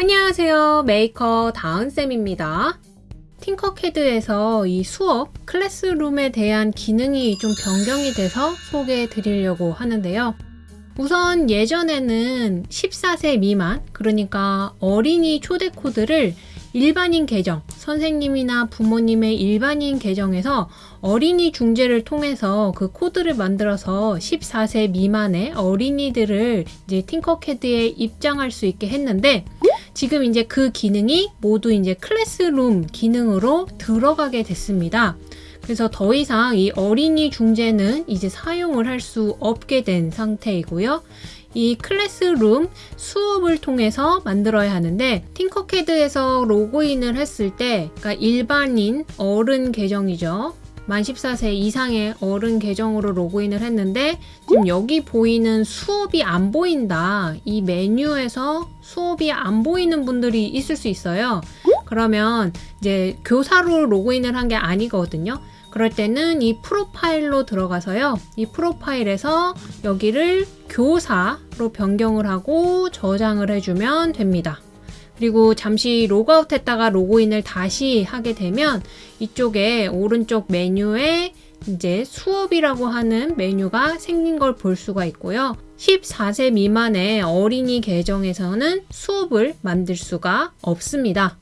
안녕하세요. 메이커 다은쌤입니다. Tinkercad에서 이 수업 classroom에 대한 기능이 좀 변경이 돼서 소개해 드리려고 하는데요. 우선 예전에는 14세 미만, 그러니까 어린이 초대 코드를 일반인 계정, 선생님이나 부모님의 일반인 계정에서 어린이 중재를 통해서 그 코드를 만들어서 14세 미만의 어린이들을 이제 Tinkercad에 입장할 수 있게 했는데 지금 이제 그 기능이 모두 이제 클래스룸 기능으로 들어가게 됐습니다. 그래서 더 이상 이 어린이 중재는 이제 사용을 할 수 없게 된 상태이고요. 이 클래스룸 수업을 통해서 만들어야 하는데 팅커캐드에서 로그인을 했을 때 그러니까 일반인 어른 계정이죠. 만 14세 이상의 어른 계정으로 로그인을 했는데 지금 여기 보이는 수업이 안 보인다. 이 메뉴에서 수업이 안 보이는 분들이 있을 수 있어요. 그러면 이제 교사로 로그인을 한 게 아니거든요. 그럴 때는 이 profile로 들어가서요. 이 profile에서 여기를 교사로 변경을 하고 저장을 해주면 됩니다. 그리고 잠시 로그아웃 했다가 로그인을 다시 하게 되면 이쪽에 오른쪽 메뉴에 이제 수업이라고 하는 메뉴가 생긴 걸 볼 수가 있고요. 14세 미만의 어린이 계정에서는 수업을 만들 수가 없습니다.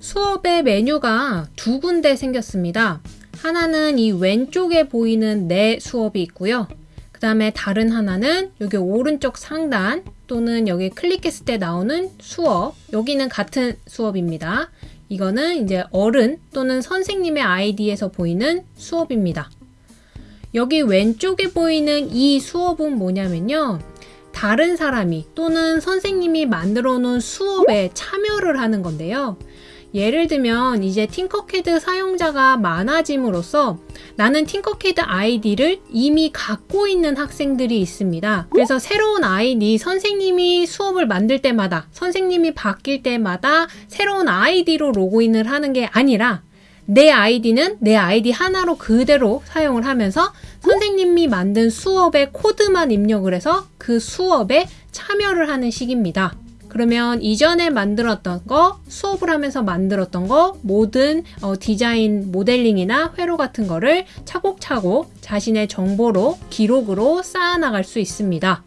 수업의 메뉴가 두 군데 생겼습니다. 하나는 이 왼쪽에 보이는 내 수업이 있고요. 그 다음에 다른 하나는 여기 오른쪽 상단 또는 여기 클릭했을 때 나오는 수업 여기는 같은 수업입니다. 이거는 이제 어른 또는 선생님의 아이디에서 보이는 수업입니다. 여기 왼쪽에 보이는 이 수업은 뭐냐면요. 다른 사람이 또는 선생님이 만들어 놓은 수업에 참여를 하는 건데요. 예를 들면 이제 Tinkercad 사용자가 많아짐으로써 나는 Tinkercad 아이디를 이미 갖고 있는 학생들이 있습니다. 그래서 새로운 아이디 선생님이 수업을 만들 때마다 선생님이 바뀔 때마다 새로운 아이디로 로그인을 하는 게 아니라 내 아이디는 내 아이디 하나로 그대로 사용을 하면서 선생님이 만든 수업의 코드만 입력을 해서 그 수업에 참여를 하는 식입니다. 그러면 이전에 만들었던 거, 수업을 하면서 만들었던 거, 모든 어, 디자인 모델링이나 회로 같은 거를 차곡차곡 자신의 정보로, 기록으로 쌓아나갈 수 있습니다.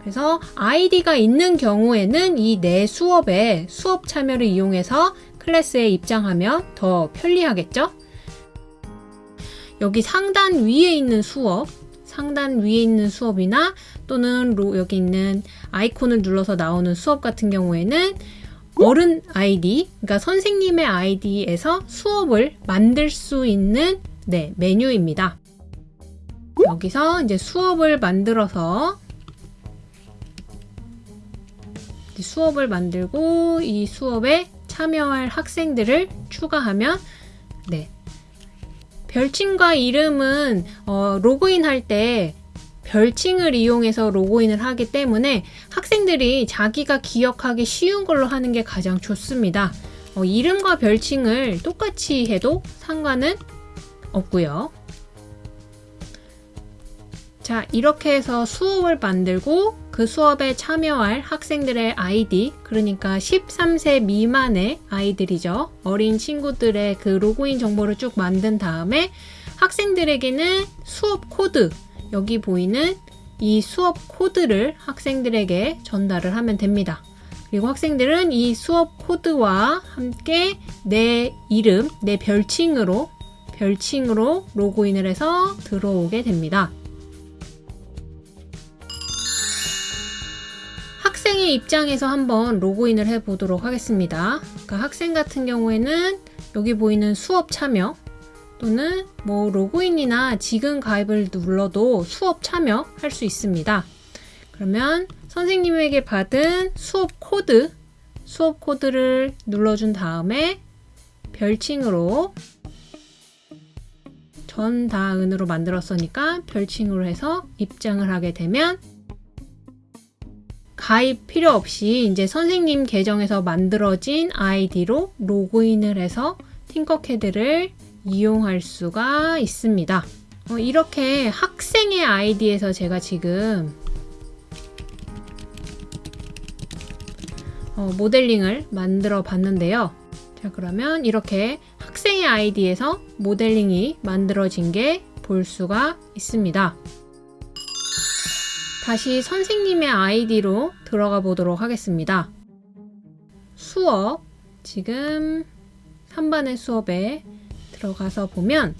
그래서 아이디가 있는 경우에는 이 내 수업에 수업 참여를 이용해서 클래스에 입장하면 더 편리하겠죠? 여기 상단 위에 있는 수업, 상단 위에 있는 수업이나 또는 여기 있는 아이콘을 눌러서 나오는 수업 같은 경우에는 어른 아이디, 그러니까 선생님의 아이디에서 수업을 만들 수 있는 네, 메뉴입니다. 여기서 이제 수업을 만들어서 수업을 만들고 이 수업에 참여할 학생들을 추가하면 네, 별칭과 이름은 어, 로그인 할 때 별칭을 이용해서 로그인을 하기 때문에 학생들이 자기가 기억하기 쉬운 걸로 하는 게 가장 좋습니다. 어, 이름과 별칭을 똑같이 해도 상관은 없고요. 자 이렇게 해서 수업을 만들고 그 수업에 참여할 학생들의 아이디 그러니까 13세 미만의 아이들이죠 어린 친구들의 그 로그인 정보를 쭉 만든 다음에 학생들에게는 수업 코드 여기 보이는 이 수업 코드를 학생들에게 전달을 하면 됩니다 그리고 학생들은 이 수업 코드와 함께 내 이름, 내 별칭으로 별칭으로 로그인을 해서 들어오게 됩니다. 학생의 입장에서 한번 로그인을 해 보도록 하겠습니다. 그러니까 학생 같은 경우에는 여기 보이는 수업 참여 또는 뭐 로그인이나 지금 가입을 눌러도 수업 참여 할 수 있습니다. 그러면 선생님에게 받은 수업 코드 수업 코드를 눌러준 다음에 별칭으로 전다은으로 만들었으니까 별칭으로 해서 입장을 하게 되면 가입 필요 없이 이제 선생님 계정에서 만들어진 아이디로 로그인을 해서 팅커캐드를 이용할 수가 있습니다. 어, 이렇게 학생의 아이디에서 제가 지금 어, 모델링을 만들어 봤는데요. 자, 그러면 이렇게 학생의 아이디에서 모델링이 만들어진 게 볼 수가 있습니다. 다시 선생님의 아이디로 들어가 보도록 하겠습니다. 수업, 지금 3반의 수업에 들어가서 보면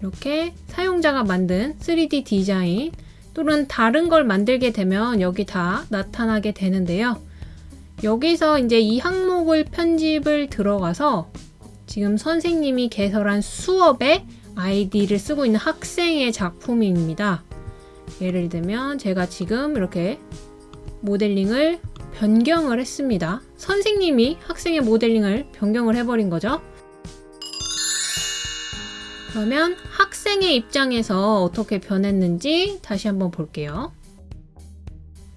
이렇게 사용자가 만든 3D 디자인 또는 다른 걸 만들게 되면 여기 다 나타나게 되는데요. 여기서 이제 이 항목을 편집을 들어가서 지금 선생님이 개설한 수업에 아이디를 쓰고 있는 학생의 작품입니다. 예를 들면 제가 지금 이렇게 모델링을 변경을 했습니다. 선생님이 학생의 모델링을 변경을 해버린 거죠. 그러면 학생의 입장에서 어떻게 변했는지 다시 한번 볼게요.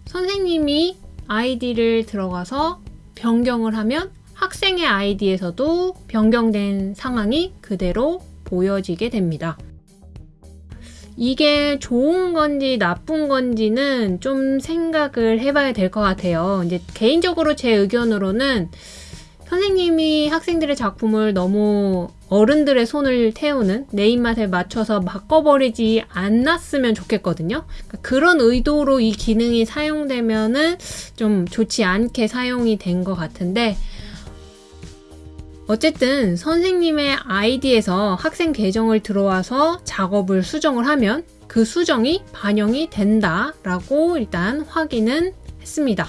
선생님이 아이디를 들어가서 변경을 하면 학생의 아이디에서도 변경된 상황이 그대로 보여지게 됩니다. 이게 좋은 건지 나쁜 건지는 좀 생각을 해봐야 될 것 같아요. 이제 개인적으로 제 의견으로는 선생님이 학생들의 작품을 너무 어른들의 손을 태우는 내 입맛에 맞춰서 바꿔버리지 않았으면 좋겠거든요. 그러니까 그런 의도로 이 기능이 사용되면은 좀 좋지 않게 사용이 된 것 같은데 어쨌든 선생님의 아이디에서 학생 계정을 들어와서 작업을 수정을 하면 그 수정이 반영이 된다라고 일단 확인은 했습니다.